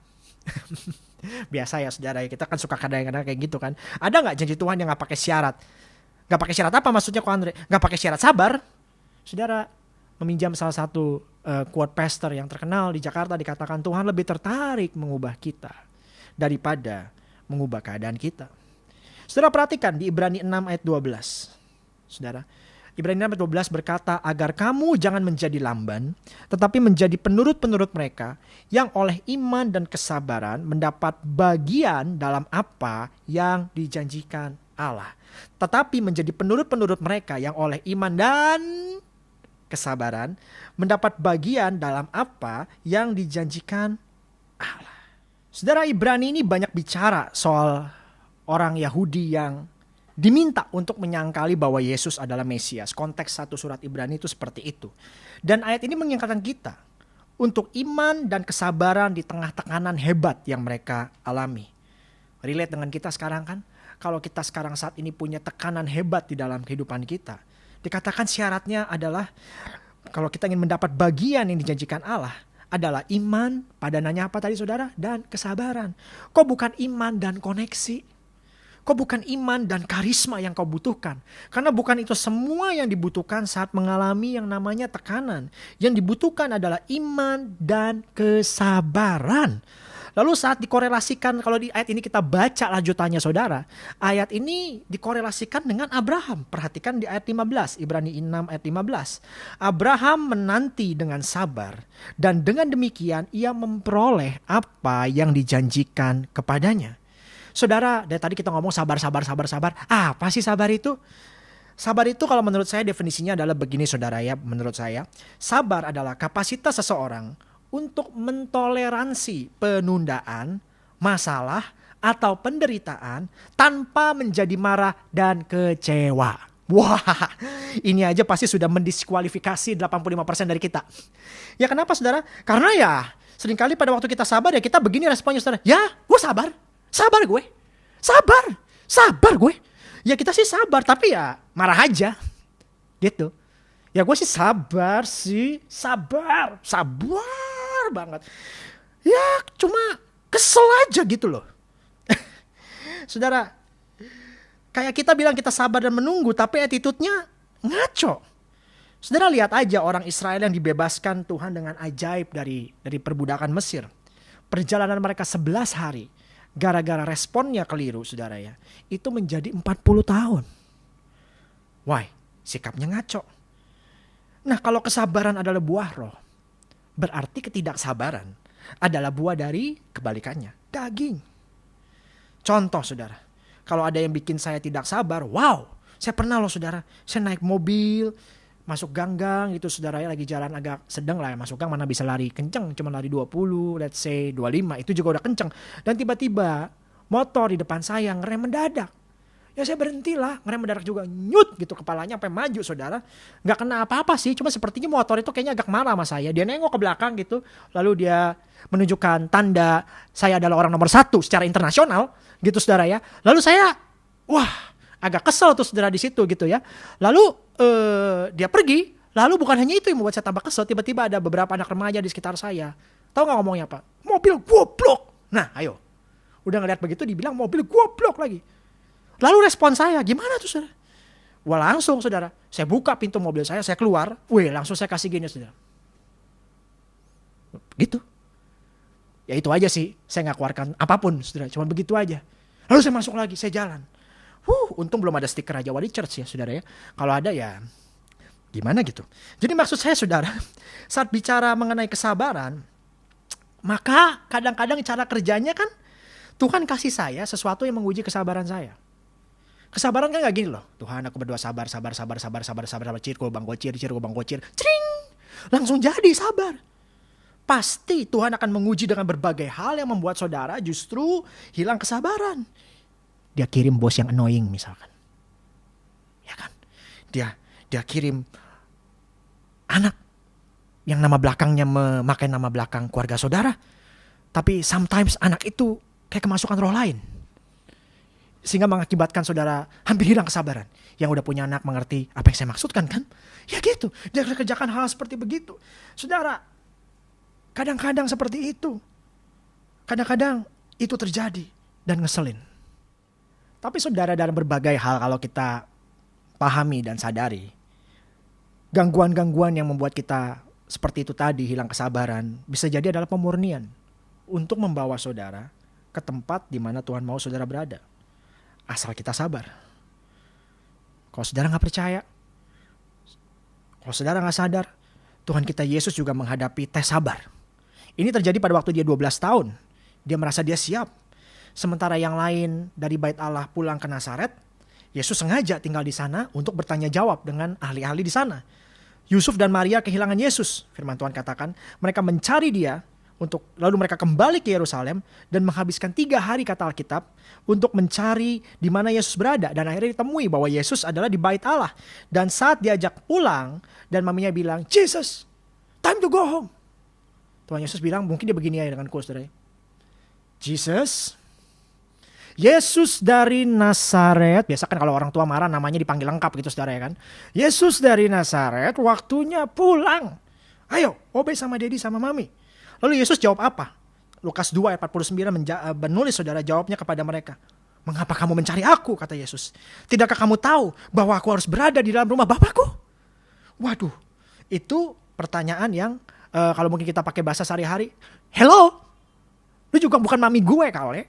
Biasa ya saudara, kita kan suka kadang-kadang kayak gitu kan. Ada nggak janji Tuhan yang gak pakai syarat? Gak pakai syarat apa maksudnya kok Andre? Gak pakai syarat sabar. Saudara meminjam salah satu uh, quote pastor yang terkenal di Jakarta dikatakan Tuhan lebih tertarik mengubah kita daripada mengubah keadaan kita. Saudara perhatikan di Ibrani 6 ayat 12. Saudara, Ibrani 6 ayat 12 berkata, agar kamu jangan menjadi lamban, tetapi menjadi penurut-penurut mereka yang oleh iman dan kesabaran mendapat bagian dalam apa yang dijanjikan Allah tetapi menjadi penurut-penurut mereka yang oleh iman dan kesabaran mendapat bagian dalam apa yang dijanjikan Allah. Saudara Ibrani ini banyak bicara soal orang Yahudi yang diminta untuk menyangkali bahwa Yesus adalah Mesias. Konteks satu surat Ibrani itu seperti itu. Dan ayat ini mengingatkan kita untuk iman dan kesabaran di tengah tekanan hebat yang mereka alami. Relate dengan kita sekarang kan? Kalau kita sekarang saat ini punya tekanan hebat di dalam kehidupan kita. Dikatakan syaratnya adalah kalau kita ingin mendapat bagian yang dijanjikan Allah adalah iman, padanannya apa tadi saudara? Dan kesabaran. Kok bukan iman dan koneksi? Kok bukan iman dan karisma yang kau butuhkan? Karena bukan itu semua yang dibutuhkan saat mengalami yang namanya tekanan. Yang dibutuhkan adalah iman dan kesabaran. Lalu saat dikorelasikan kalau di ayat ini kita baca lanjutannya saudara, ayat ini dikorelasikan dengan Abraham. Perhatikan di ayat 15, Ibrani 6 ayat 15. Abraham menanti dengan sabar dan dengan demikian ia memperoleh apa yang dijanjikan kepadanya. Saudara, dari tadi kita ngomong sabar, sabar, sabar, sabar. Apa sih sabar itu? Sabar itu kalau menurut saya definisinya adalah begini saudara ya, menurut saya. Sabar adalah kapasitas seseorang untuk mentoleransi penundaan, masalah, atau penderitaan tanpa menjadi marah dan kecewa. Wah, ini aja pasti sudah mendiskualifikasi 85% dari kita. Ya kenapa saudara? Karena ya sering kali pada waktu kita sabar ya kita begini responnya saudara. Ya gue sabar, sabar gue, sabar, sabar gue. Ya kita sih sabar tapi ya marah aja gitu. Ya gue sih sabar sih, sabar, sabar banget. Ya cuma Kesel aja gitu loh. Saudara, kayak kita bilang kita sabar dan menunggu, tapi attitude-nya ngaco. Saudara lihat aja orang Israel yang dibebaskan Tuhan dengan ajaib dari dari perbudakan Mesir. Perjalanan mereka 11 hari. Gara-gara responnya keliru saudara ya. Itu menjadi 40 tahun. Why? Sikapnya ngaco. Nah kalau kesabaran adalah buah roh. Berarti ketidaksabaran adalah buah dari kebalikannya. Daging. Contoh saudara. Kalau ada yang bikin saya tidak sabar. Wow. Saya pernah loh saudara. Saya naik mobil masuk gang-gang gitu saudara ya lagi jalan agak sedang lah ya masuk gang mana bisa lari kenceng cuma lari 20 let's say 25 itu juga udah kenceng dan tiba-tiba motor di depan saya ngerem mendadak ya saya berhenti lah ngerem mendadak juga nyut gitu kepalanya sampai maju saudara nggak kena apa-apa sih cuma sepertinya motor itu kayaknya agak marah sama saya dia nengok ke belakang gitu lalu dia menunjukkan tanda saya adalah orang nomor satu secara internasional gitu saudara ya lalu saya wah agak kesel tuh saudara di situ gitu ya lalu uh, dia pergi, lalu bukan hanya itu yang membuat saya tambah kesel, tiba-tiba ada beberapa anak remaja di sekitar saya. Tahu nggak ngomongnya apa? Mobil goblok. Nah, ayo. Udah ngeliat begitu dibilang mobil goblok lagi. Lalu respon saya, gimana tuh saudara? Wah langsung saudara, saya buka pintu mobil saya, saya keluar, wih langsung saya kasih gini saudara. Gitu. Ya itu aja sih, saya nggak keluarkan apa pun saudara, cuma begitu aja. Lalu saya masuk lagi, saya jalan. Huh, untung belum ada stiker Raja Wali Church ya saudara ya. Kalau ada ya gimana gitu. Jadi maksud saya saudara, saat bicara mengenai kesabaran, maka kadang-kadang cara kerjanya kan Tuhan kasih saya sesuatu yang menguji kesabaran saya. Kesabaran kan gak gini loh. Tuhan aku berdoa sabar, sabar, sabar, sabar, sabar, sabar, sabar, cir, bang gocir, cir, bang gocir. Cring! Langsung jadi sabar. Pasti Tuhan akan menguji dengan berbagai hal yang membuat saudara justru hilang kesabaran dia kirim bos yang annoying misalkan. Ya kan? Dia dia kirim anak yang nama belakangnya memakai nama belakang keluarga saudara. Tapi sometimes anak itu kayak kemasukan roh lain. Sehingga mengakibatkan saudara hampir hilang kesabaran. Yang udah punya anak mengerti apa yang saya maksudkan kan? Ya gitu. Dia kerjakan hal seperti begitu. Saudara, kadang-kadang seperti itu. Kadang-kadang itu terjadi dan ngeselin. Tapi saudara dalam berbagai hal kalau kita pahami dan sadari, gangguan-gangguan yang membuat kita seperti itu tadi hilang kesabaran bisa jadi adalah pemurnian untuk membawa saudara ke tempat di mana Tuhan mau saudara berada. Asal kita sabar. Kalau saudara nggak percaya, kalau saudara nggak sadar, Tuhan kita Yesus juga menghadapi tes sabar. Ini terjadi pada waktu dia 12 tahun. Dia merasa dia siap Sementara yang lain dari bait Allah pulang ke Nazaret, Yesus sengaja tinggal di sana untuk bertanya jawab dengan ahli-ahli di sana. Yusuf dan Maria kehilangan Yesus, firman Tuhan katakan. Mereka mencari dia untuk lalu mereka kembali ke Yerusalem dan menghabiskan tiga hari kata Alkitab untuk mencari di mana Yesus berada dan akhirnya ditemui bahwa Yesus adalah di bait Allah dan saat diajak pulang dan maminya bilang Jesus time to go home Tuhan Yesus bilang mungkin dia begini ya dengan saudara Jesus Yesus dari Nazaret, biasa kan kalau orang tua marah namanya dipanggil lengkap gitu saudara ya kan. Yesus dari Nazaret waktunya pulang. Ayo, obey sama dedi sama mami. Lalu Yesus jawab apa? Lukas 2 ayat 49 menja- eh, menulis saudara jawabnya kepada mereka. Mengapa kamu mencari aku? Kata Yesus. Tidakkah kamu tahu bahwa aku harus berada di dalam rumah Bapakku? Waduh, itu pertanyaan yang uh, kalau mungkin kita pakai bahasa sehari-hari. Hello? Lu juga bukan mami gue kali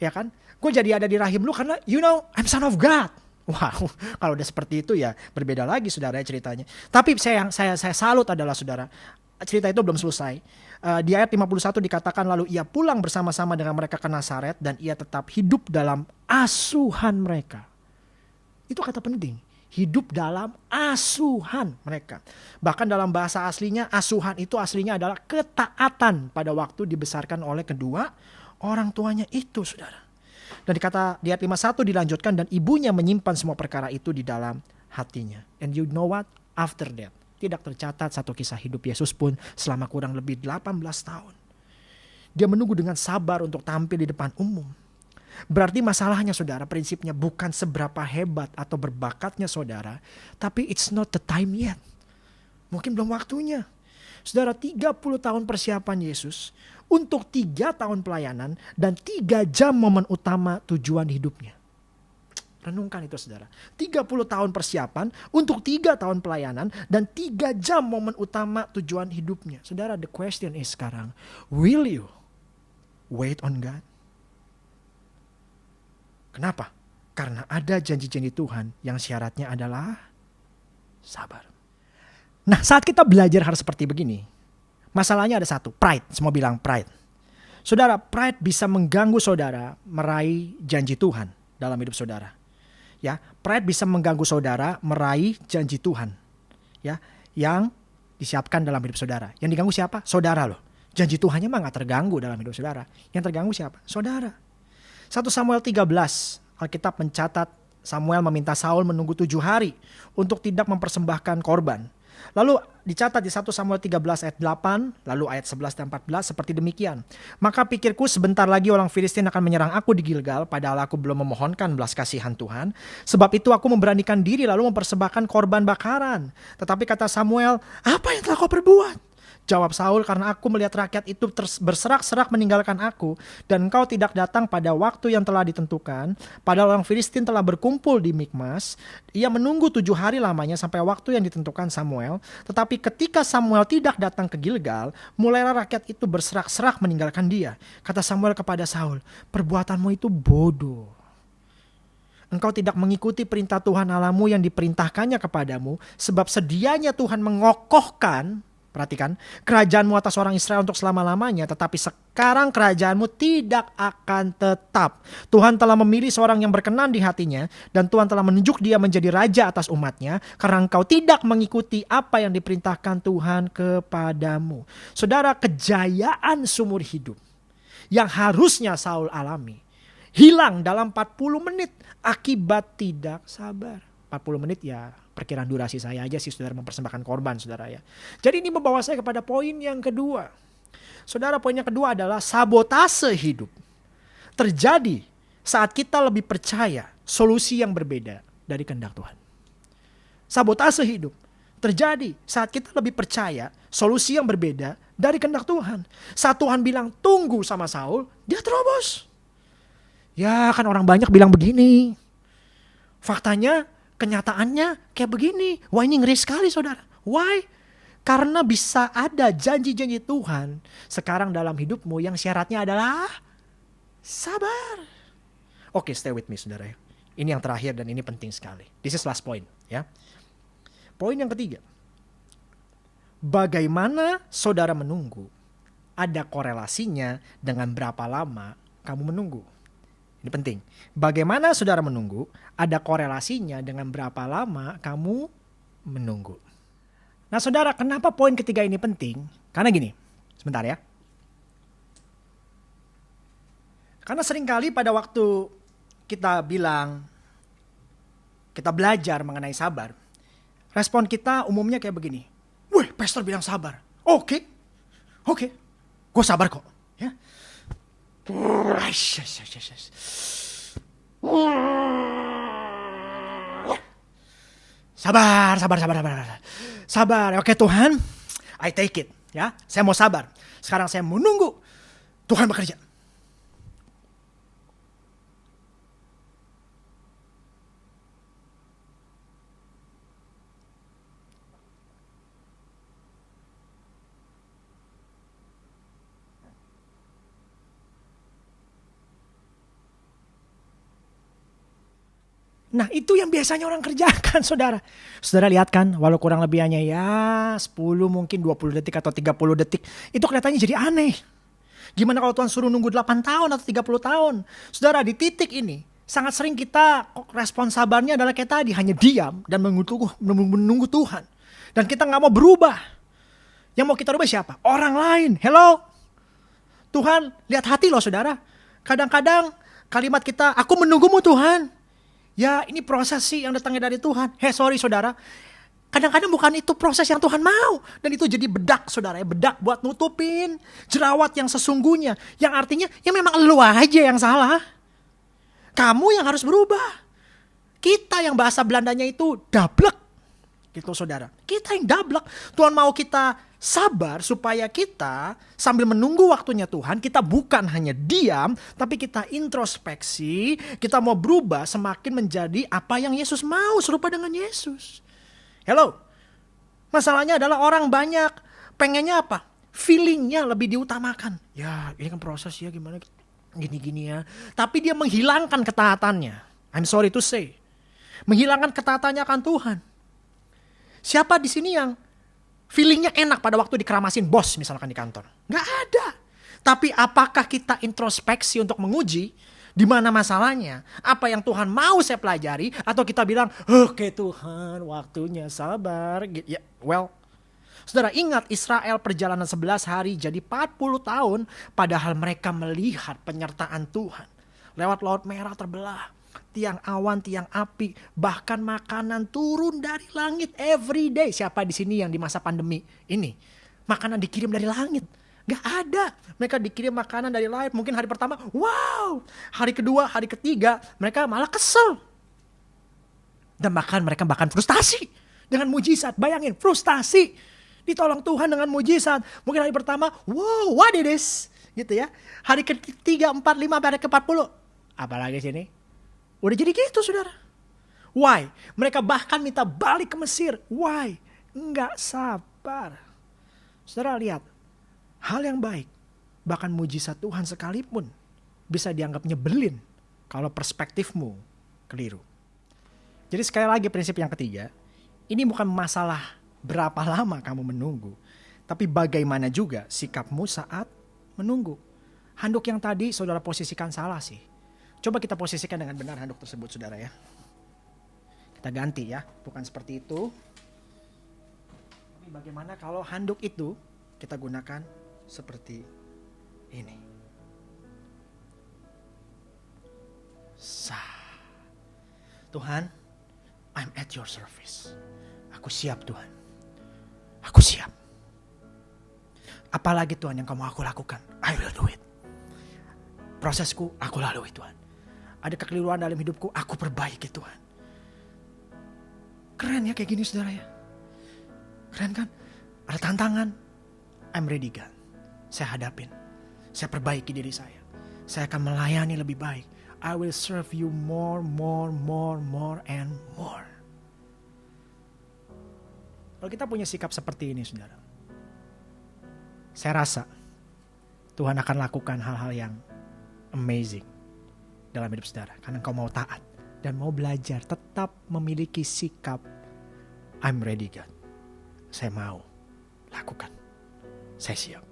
ya kan? gue jadi ada di rahim lu karena you know I'm son of God. Wow, kalau udah seperti itu ya berbeda lagi saudara ya ceritanya. Tapi saya yang saya saya salut adalah saudara cerita itu belum selesai. Uh, di ayat 51 dikatakan lalu ia pulang bersama-sama dengan mereka ke Nazaret dan ia tetap hidup dalam asuhan mereka. Itu kata penting. Hidup dalam asuhan mereka. Bahkan dalam bahasa aslinya asuhan itu aslinya adalah ketaatan pada waktu dibesarkan oleh kedua orang tuanya itu saudara. Dan dikata di ayat 51 dilanjutkan dan ibunya menyimpan semua perkara itu di dalam hatinya. And you know what? After that, tidak tercatat satu kisah hidup Yesus pun selama kurang lebih 18 tahun. Dia menunggu dengan sabar untuk tampil di depan umum. Berarti masalahnya saudara, prinsipnya bukan seberapa hebat atau berbakatnya saudara, tapi it's not the time yet. Mungkin belum waktunya. Saudara, 30 tahun persiapan Yesus untuk tiga tahun pelayanan dan tiga jam momen utama tujuan hidupnya. Renungkan itu saudara. 30 tahun persiapan untuk tiga tahun pelayanan dan tiga jam momen utama tujuan hidupnya. Saudara, the question is sekarang, will you wait on God? Kenapa? Karena ada janji-janji Tuhan yang syaratnya adalah sabar. Nah saat kita belajar hal seperti begini, masalahnya ada satu, pride. Semua bilang pride. Saudara, pride bisa mengganggu saudara meraih janji Tuhan dalam hidup saudara ya pride bisa mengganggu saudara meraih janji Tuhan ya yang disiapkan dalam hidup saudara. Yang diganggu siapa? Saudara loh. Janji Tuhannya mah nggak terganggu dalam hidup saudara. Yang terganggu siapa? Saudara. 1 Samuel 13 Alkitab mencatat Samuel meminta Saul menunggu tujuh hari untuk tidak mempersembahkan korban Lalu dicatat di 1 Samuel 13 ayat 8, lalu ayat 11 dan 14 seperti demikian. Maka pikirku sebentar lagi orang Filistin akan menyerang aku di Gilgal, padahal aku belum memohonkan belas kasihan Tuhan. Sebab itu aku memberanikan diri lalu mempersembahkan korban bakaran. Tetapi kata Samuel, apa yang telah kau perbuat? Jawab Saul, karena aku melihat rakyat itu berserak-serak meninggalkan aku, dan engkau tidak datang pada waktu yang telah ditentukan. Padahal orang Filistin telah berkumpul di Mikmas. Ia menunggu tujuh hari lamanya sampai waktu yang ditentukan Samuel. Tetapi ketika Samuel tidak datang ke Gilgal, mulailah rakyat itu berserak-serak meninggalkan dia. Kata Samuel kepada Saul, perbuatanmu itu bodoh. Engkau tidak mengikuti perintah Tuhan Alamu yang diperintahkannya kepadamu, sebab sedianya Tuhan mengokohkan Perhatikan, kerajaanmu atas orang Israel untuk selama-lamanya, tetapi sekarang kerajaanmu tidak akan tetap. Tuhan telah memilih seorang yang berkenan di hatinya, dan Tuhan telah menunjuk dia menjadi raja atas umatnya, karena engkau tidak mengikuti apa yang diperintahkan Tuhan kepadamu. Saudara, kejayaan sumur hidup yang harusnya Saul alami, hilang dalam 40 menit akibat tidak sabar. 40 menit ya perkiraan durasi saya aja sih saudara mempersembahkan korban saudara ya. Jadi ini membawa saya kepada poin yang kedua. Saudara poin yang kedua adalah sabotase hidup. Terjadi saat kita lebih percaya solusi yang berbeda dari kehendak Tuhan. Sabotase hidup terjadi saat kita lebih percaya solusi yang berbeda dari kehendak Tuhan. Saat Tuhan bilang tunggu sama Saul, dia terobos. Ya kan orang banyak bilang begini. Faktanya kenyataannya kayak begini. Wah ini ngeri sekali saudara. Why? Karena bisa ada janji-janji Tuhan sekarang dalam hidupmu yang syaratnya adalah sabar. Oke, okay, stay with me saudara. Ini yang terakhir dan ini penting sekali. This is last point ya. Poin yang ketiga. Bagaimana saudara menunggu ada korelasinya dengan berapa lama kamu menunggu. Ini penting. Bagaimana saudara menunggu, ada korelasinya dengan berapa lama kamu menunggu. Nah saudara, kenapa poin ketiga ini penting? Karena gini, sebentar ya. Karena sering kali pada waktu kita bilang, kita belajar mengenai sabar, respon kita umumnya kayak begini. Wih, pastor bilang sabar. Oke, okay. oke, okay. gue sabar kok. Sabar, sabar, sabar, sabar. Sabar. Oke Tuhan, I take it. Ya, saya mau sabar. Sekarang saya mau nunggu Tuhan bekerja. Nah itu yang biasanya orang kerjakan saudara. Saudara lihat kan walau kurang lebih hanya ya 10 mungkin 20 detik atau 30 detik. Itu kelihatannya jadi aneh. Gimana kalau Tuhan suruh nunggu 8 tahun atau 30 tahun. Saudara di titik ini sangat sering kita respon sabarnya adalah kayak tadi hanya diam dan menunggu, menunggu Tuhan. Dan kita nggak mau berubah. Yang mau kita rubah siapa? Orang lain. Hello? Tuhan lihat hati loh saudara. Kadang-kadang kalimat kita, aku menunggumu Tuhan. Ya ini proses sih yang datangnya dari Tuhan. Hei sorry saudara. Kadang-kadang bukan itu proses yang Tuhan mau. Dan itu jadi bedak saudara ya. Bedak buat nutupin jerawat yang sesungguhnya. Yang artinya ya memang lu aja yang salah. Kamu yang harus berubah. Kita yang bahasa Belandanya itu dablek. Gitu saudara. Kita yang dablek. Tuhan mau kita sabar supaya kita sambil menunggu waktunya Tuhan, kita bukan hanya diam, tapi kita introspeksi, kita mau berubah semakin menjadi apa yang Yesus mau, serupa dengan Yesus. Hello, masalahnya adalah orang banyak pengennya apa? Feelingnya lebih diutamakan. Ya ini kan proses ya gimana gini-gini ya. Tapi dia menghilangkan ketaatannya. I'm sorry to say. Menghilangkan ketaatannya akan Tuhan. Siapa di sini yang feelingnya enak pada waktu dikeramasin bos misalkan di kantor? Gak ada. Tapi apakah kita introspeksi untuk menguji di mana masalahnya? Apa yang Tuhan mau saya pelajari? Atau kita bilang, oke okay, Tuhan waktunya sabar. Ya, well, Saudara ingat Israel perjalanan 11 hari jadi 40 tahun padahal mereka melihat penyertaan Tuhan. Lewat laut merah terbelah tiang awan, tiang api, bahkan makanan turun dari langit every day. Siapa di sini yang di masa pandemi ini makanan dikirim dari langit? Gak ada. Mereka dikirim makanan dari langit. Mungkin hari pertama, wow. Hari kedua, hari ketiga, mereka malah kesel. Dan bahkan mereka bahkan frustasi dengan mujizat. Bayangin, frustasi. Ditolong Tuhan dengan mujizat. Mungkin hari pertama, wow, what it is? Gitu ya. Hari ketiga, empat, lima, hari ke empat puluh. Apalagi sini? Udah jadi gitu saudara. Why? Mereka bahkan minta balik ke Mesir. Why? Enggak sabar. Saudara lihat, hal yang baik, bahkan mujizat Tuhan sekalipun bisa dianggap nyebelin kalau perspektifmu keliru. Jadi sekali lagi prinsip yang ketiga, ini bukan masalah berapa lama kamu menunggu, tapi bagaimana juga sikapmu saat menunggu. Handuk yang tadi saudara posisikan salah sih. Coba kita posisikan dengan benar handuk tersebut saudara ya. Kita ganti ya, bukan seperti itu. Tapi bagaimana kalau handuk itu kita gunakan seperti ini. Sah. Tuhan, I'm at your service. Aku siap Tuhan. Aku siap. Apalagi Tuhan yang kamu aku lakukan, I will do it. Prosesku aku lalui Tuhan ada kekeliruan dalam hidupku, aku perbaiki Tuhan. Keren ya kayak gini saudara ya. Keren kan? Ada tantangan. I'm ready God. Saya hadapin. Saya perbaiki diri saya. Saya akan melayani lebih baik. I will serve you more, more, more, more, and more. Kalau kita punya sikap seperti ini saudara. Saya rasa Tuhan akan lakukan hal-hal yang amazing dalam hidup saudara. Karena engkau mau taat dan mau belajar tetap memiliki sikap I'm ready God. Saya mau lakukan. Saya siap.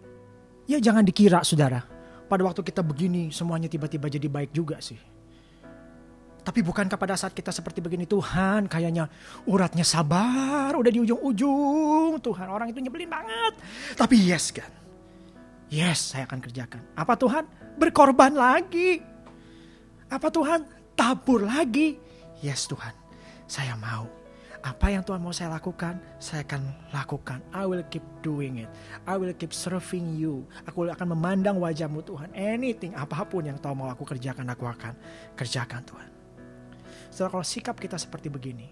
Ya jangan dikira saudara. Pada waktu kita begini semuanya tiba-tiba jadi baik juga sih. Tapi bukankah pada saat kita seperti begini Tuhan kayaknya uratnya sabar udah di ujung-ujung Tuhan orang itu nyebelin banget. Tapi yes kan. Yes saya akan kerjakan. Apa Tuhan? Berkorban lagi. Apa Tuhan? Tabur lagi. Yes Tuhan, saya mau. Apa yang Tuhan mau saya lakukan, saya akan lakukan. I will keep doing it. I will keep serving you. Aku akan memandang wajahmu Tuhan. Anything, apa pun yang Tuhan mau aku kerjakan, aku akan kerjakan Tuhan. Setelah kalau sikap kita seperti begini,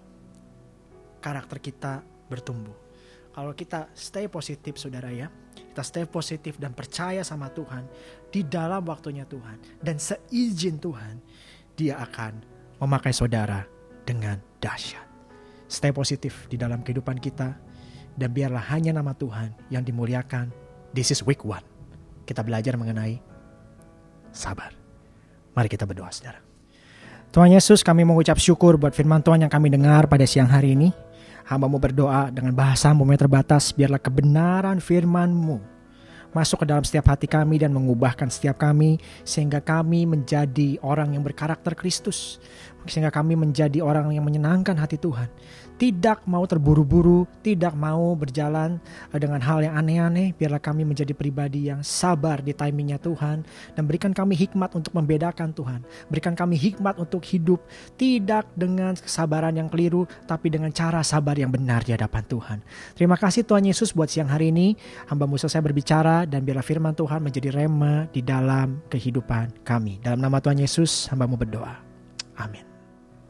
karakter kita bertumbuh. Kalau kita stay positif saudara ya, kita stay positif dan percaya sama Tuhan di dalam waktunya Tuhan dan seizin Tuhan, dia akan memakai saudara dengan dahsyat. Stay positif di dalam kehidupan kita dan biarlah hanya nama Tuhan yang dimuliakan. This is week one. Kita belajar mengenai sabar. Mari kita berdoa saudara. Tuhan Yesus kami mengucap syukur buat firman Tuhan yang kami dengar pada siang hari ini. Hambamu berdoa dengan bahasamu yang terbatas, biarlah kebenaran firmanmu masuk ke dalam setiap hati kami dan mengubahkan setiap kami sehingga kami menjadi orang yang berkarakter Kristus sehingga kami menjadi orang yang menyenangkan hati Tuhan tidak mau terburu-buru, tidak mau berjalan eh, dengan hal yang aneh-aneh. Biarlah kami menjadi pribadi yang sabar di timingnya Tuhan. Dan berikan kami hikmat untuk membedakan Tuhan. Berikan kami hikmat untuk hidup tidak dengan kesabaran yang keliru, tapi dengan cara sabar yang benar di hadapan Tuhan. Terima kasih Tuhan Yesus buat siang hari ini. Hamba Musa saya berbicara dan biarlah firman Tuhan menjadi rema di dalam kehidupan kami. Dalam nama Tuhan Yesus, hambamu berdoa. Amin.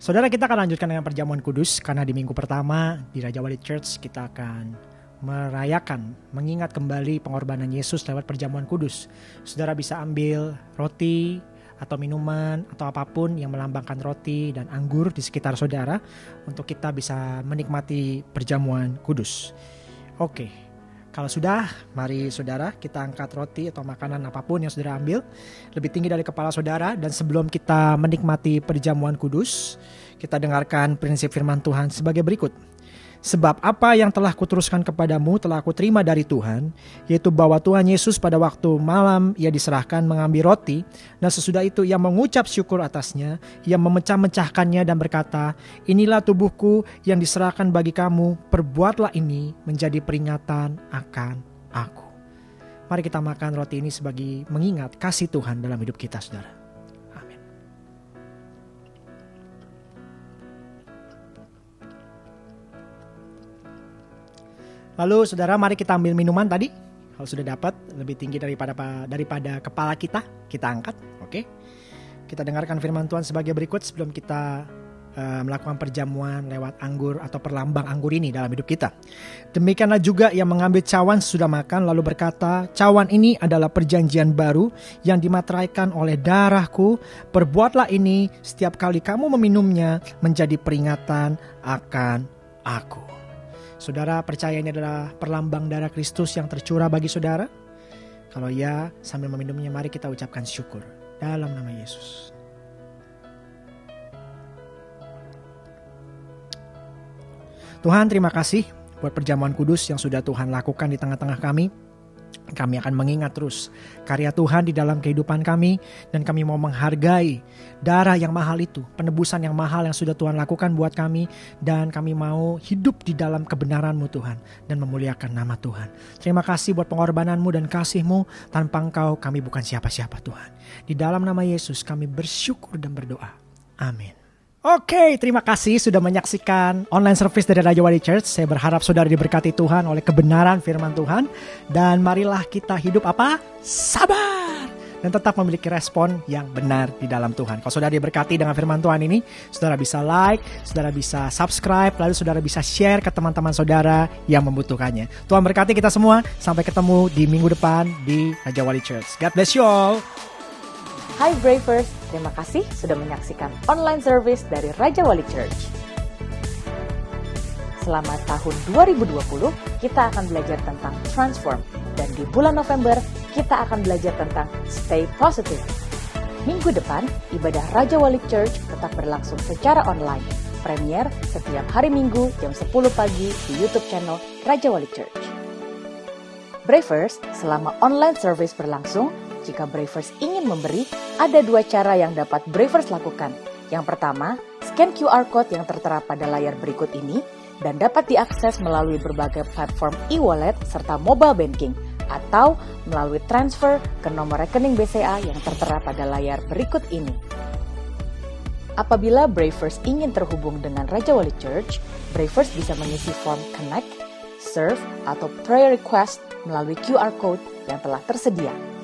Saudara kita akan lanjutkan dengan perjamuan kudus karena di minggu pertama di Raja Wali Church kita akan merayakan, mengingat kembali pengorbanan Yesus lewat perjamuan kudus. Saudara bisa ambil roti atau minuman atau apa pun yang melambangkan roti dan anggur di sekitar saudara untuk kita bisa menikmati perjamuan kudus. Oke, kalau sudah, mari saudara kita angkat roti atau makanan apa pun yang saudara ambil lebih tinggi dari kepala saudara dan sebelum kita menikmati perjamuan kudus, kita dengarkan prinsip firman Tuhan sebagai berikut. Sebab apa yang telah kuteruskan kepadamu telah aku terima dari Tuhan, yaitu bahwa Tuhan Yesus pada waktu malam ia diserahkan mengambil roti, dan sesudah itu ia mengucap syukur atasnya, ia memecah-mecahkannya dan berkata, Inilah tubuhku yang diserahkan bagi kamu, perbuatlah ini menjadi peringatan akan aku. Mari kita makan roti ini sebagai mengingat kasih Tuhan dalam hidup kita, saudara. Lalu saudara mari kita ambil minuman tadi. Kalau sudah dapat lebih tinggi daripada daripada kepala kita, kita angkat. Oke. Kita dengarkan firman Tuhan sebagai berikut sebelum kita uh, melakukan perjamuan lewat anggur atau perlambang anggur ini dalam hidup kita. Demikianlah juga yang mengambil cawan sudah makan lalu berkata, cawan ini adalah perjanjian baru yang dimateraikan oleh darahku. Perbuatlah ini setiap kali kamu meminumnya menjadi peringatan akan aku. Saudara percaya ini adalah perlambang darah Kristus yang tercurah bagi saudara? Kalau ya, sambil meminumnya mari kita ucapkan syukur dalam nama Yesus. Tuhan terima kasih buat perjamuan kudus yang sudah Tuhan lakukan di tengah-tengah kami. Kami akan mengingat terus karya Tuhan di dalam kehidupan kami dan kami mau menghargai darah yang mahal itu, penebusan yang mahal yang sudah Tuhan lakukan buat kami dan kami mau hidup di dalam kebenaran-Mu Tuhan dan memuliakan nama Tuhan. Terima kasih buat pengorbananmu dan kasih-Mu, tanpa Engkau kami bukan siapa-siapa Tuhan. Di dalam nama Yesus kami bersyukur dan berdoa. Amin. Oke, terima kasih sudah menyaksikan online service dari Raja Wali Church. Saya berharap saudara diberkati Tuhan oleh kebenaran firman Tuhan. Dan marilah kita hidup apa? Sabar. Dan tetap memiliki respon yang benar di dalam Tuhan. Kalau saudara diberkati dengan firman Tuhan ini, saudara bisa like, saudara bisa subscribe, lalu saudara bisa share ke teman-teman saudara yang membutuhkannya. Tuhan berkati kita semua. Sampai ketemu di minggu depan di Raja Wali Church. God bless you all. Hai Bravers, terima kasih sudah menyaksikan online service dari Raja Wali Church. Selama tahun 2020, kita akan belajar tentang transform. Dan di bulan November, kita akan belajar tentang stay positive. Minggu depan, ibadah Raja Wali Church tetap berlangsung secara online. Premier setiap hari Minggu jam 10 pagi di YouTube channel Raja Wali Church. Bravers, selama online service berlangsung, jika Bravers ingin memberi, ada dua cara yang dapat Bravers lakukan. Yang pertama, scan QR code yang tertera pada layar berikut ini dan dapat diakses melalui berbagai platform e-wallet serta mobile banking atau melalui transfer ke nomor rekening BCA yang tertera pada layar berikut ini. Apabila Bravers ingin terhubung dengan Raja Wali Church, Bravers bisa mengisi form Connect, Serve, atau Prayer Request melalui QR Code yang telah tersedia.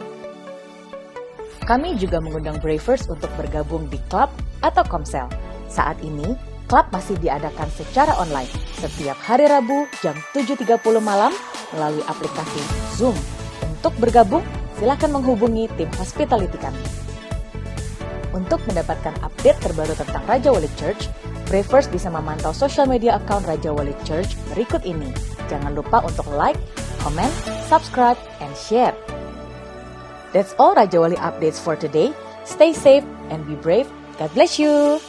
Kami juga mengundang Bravers untuk bergabung di klub atau komsel. Saat ini, klub masih diadakan secara online setiap hari Rabu jam 7.30 malam melalui aplikasi Zoom. Untuk bergabung, silakan menghubungi tim hospitality kami. Untuk mendapatkan update terbaru tentang Raja Wali Church, Bravers bisa memantau social media account Raja Wali Church berikut ini. Jangan lupa untuk like, comment, subscribe, and share. That's all Raja Wali updates for today. Stay safe and be brave. God bless you.